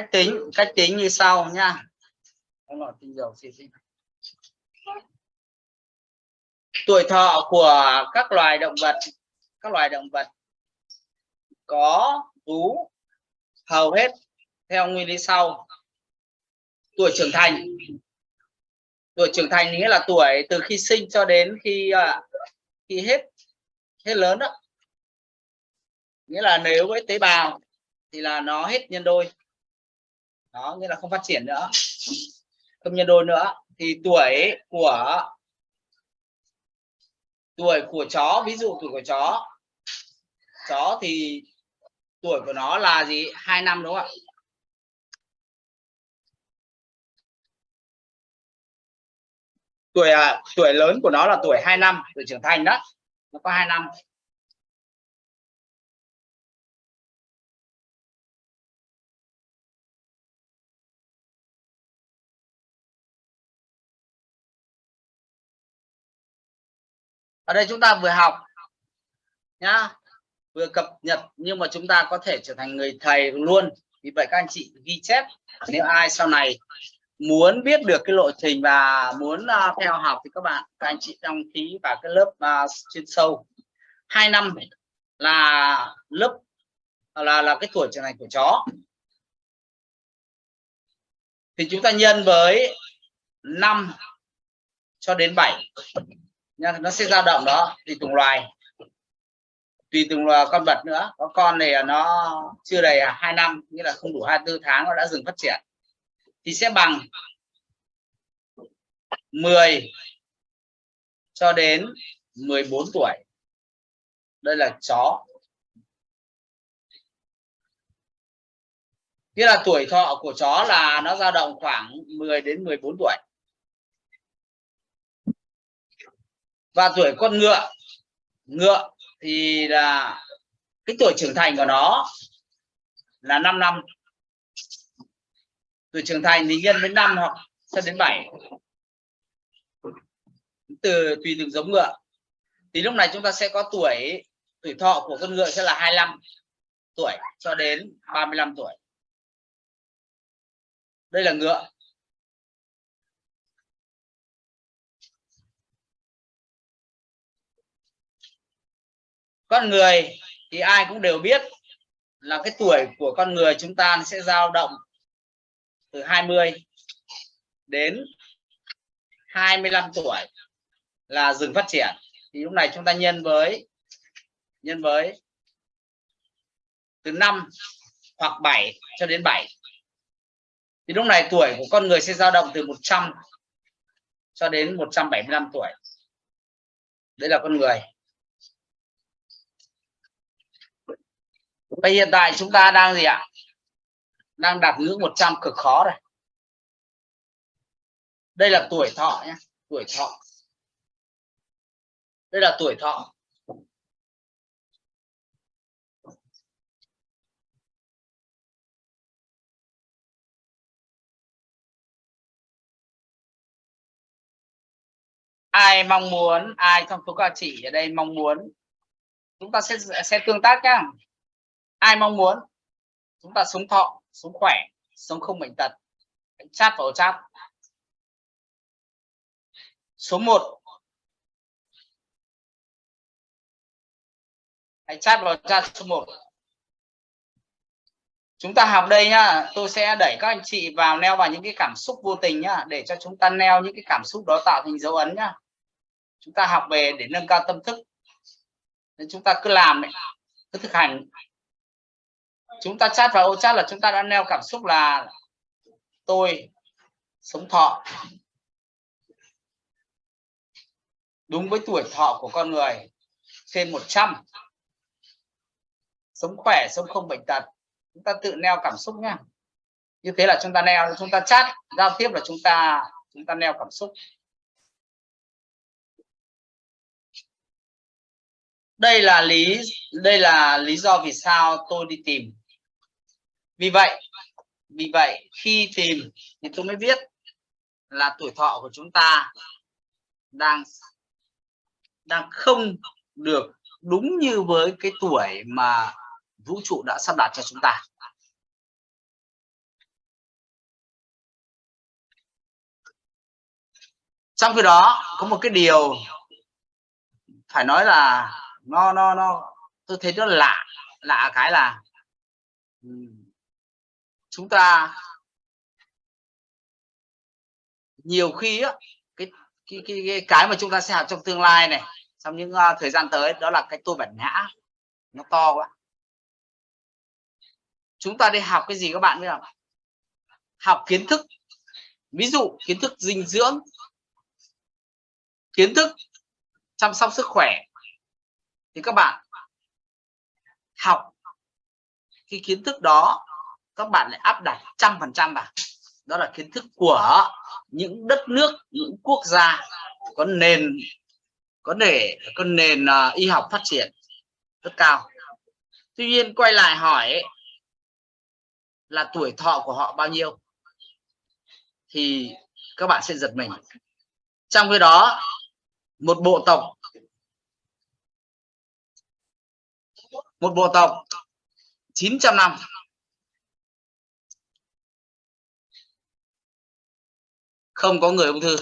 cách tính cách tính như sau nha. Tinh dầu tuổi thọ của các loài động vật, các loài động vật có vú, hầu hết theo nguyên lý sau. Tuổi trưởng thành. Tuổi trưởng thành nghĩa là tuổi từ khi sinh cho đến khi à, khi hết hết lớn đó. Nghĩa là nếu với tế bào thì là nó hết nhân đôi đó nghĩa là không phát triển nữa. Không nhân đôi nữa. Thì tuổi của tuổi của chó ví dụ tuổi của chó. Chó thì tuổi của nó là gì? Hai năm đúng không ạ? Tuổi à, tuổi lớn của nó là tuổi 2 năm tuổi trưởng thành đó. Nó có 2 năm. Ở đây chúng ta vừa học nhá vừa cập nhật nhưng mà chúng ta có thể trở thành người thầy luôn. Vì vậy các anh chị ghi chép nếu ai sau này muốn biết được cái lộ trình và muốn uh, theo học thì các bạn các anh chị đăng ký vào cái lớp uh, chuyên sâu. Hai năm là lớp là là cái tuổi trưởng thành của chó. Thì chúng ta nhân với 5 cho đến 7 nhá, nó sẽ dao động đó, tùy từng loài. Tùy từng loài con vật nữa. Có con này nó chưa đầy hai năm, nghĩa là không đủ 24 tháng nó đã dừng phát triển. Thì sẽ bằng 10 cho đến 14 tuổi. Đây là chó. Nghĩa là tuổi thọ của chó là nó dao động khoảng 10 đến 14 tuổi. Và tuổi con ngựa. Ngựa thì là cái tuổi trưởng thành của nó là 5 năm. Tuổi trưởng thành thì nhân với năm hoặc cho đến 7 từ, tùy từng giống ngựa. Thì lúc này chúng ta sẽ có tuổi tuổi thọ của con ngựa sẽ là 25 tuổi cho đến 35 tuổi. Đây là ngựa. Con người thì ai cũng đều biết là cái tuổi của con người chúng ta sẽ dao động từ 20 đến 25 tuổi là dừng phát triển. Thì lúc này chúng ta nhân với nhân với từ 5 hoặc 7 cho đến 7 thì lúc này tuổi của con người sẽ dao động từ 100 cho đến 175 tuổi. Đấy là con người. Và hiện tại chúng ta đang gì ạ? Đang đạt ngưỡng 100 cực khó rồi. Đây là tuổi thọ nhé, tuổi thọ. Đây là tuổi thọ. ai mong muốn ai trong số các chị ở đây mong muốn chúng ta sẽ sẽ tương tác nhá ai mong muốn? Chúng ta sống thọ sống khỏe, sống không bệnh tật. Hãy chat vào chat số 1 hãy chat vào chat số 1 chúng ta học đây nhá. Tôi sẽ đẩy các anh chị vào neo vào những cái cảm xúc vô tình nhá, để cho chúng ta neo những cái cảm xúc đó tạo thành dấu ấn nhá. Chúng ta học về để nâng cao tâm thức. Nên chúng ta cứ làm cứ thực hành chúng ta chat vào ô chat là chúng ta đã neo cảm xúc là tôi sống thọ. Đúng với tuổi thọ của con người, trên 100 sống khỏe, sống không bệnh tật. Chúng ta tự neo cảm xúc nhá. Như thế là chúng ta neo chúng ta chat, giao tiếp là chúng ta chúng ta neo cảm xúc. Đây là lý, đây là lý do vì sao tôi đi tìm vì vậy vì vậy khi tìm thì tôi mới biết là tuổi thọ của chúng ta đang đang không được đúng như với cái tuổi mà vũ trụ đã sắp đặt cho chúng ta. Trong khi đó, có một cái điều phải nói là nó nó nó, tôi thấy nó lạ lạ cái là ừ, chúng ta nhiều khi á cái cái, cái cái cái mà chúng ta sẽ học trong tương lai này trong những uh, thời gian tới đó là cái tôi bản ngã. Nó to quá. Chúng ta đi học cái gì các bạn biết không? Học kiến thức. Ví dụ kiến thức dinh dưỡng kiến thức chăm sóc sức khỏe. Thì các bạn học cái kiến thức đó các bạn lại áp đặt trăm phần trăm vào. Đó là kiến thức của những đất nước những quốc gia có nền có để có nền uh, y học phát triển rất cao. Tuy nhiên quay lại hỏi là tuổi thọ của họ bao nhiêu? Thì các bạn sẽ giật mình. Trong khi đó một bộ tộc một bộ tộc 900 năm không có người ung thư.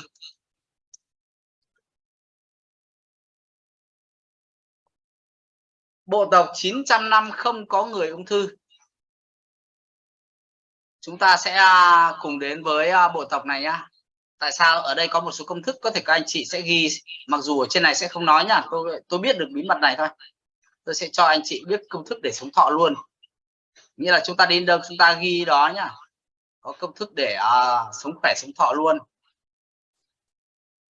Bộ tộc 900 năm không có người ung thư. Chúng ta sẽ à, cùng đến với à, bộ tộc này nhá. Tại sao? Ở đây có một số công thức, có thể các anh chị sẽ ghi, mặc dù ở trên này sẽ không nói nhá. Tôi tôi biết được bí mật này thôi. Tôi sẽ cho anh chị biết công thức để sống thọ luôn. Nghĩa là chúng ta đến đâu, chúng ta ghi đó nhá có công thức để uh, sống khỏe sống thọ luôn.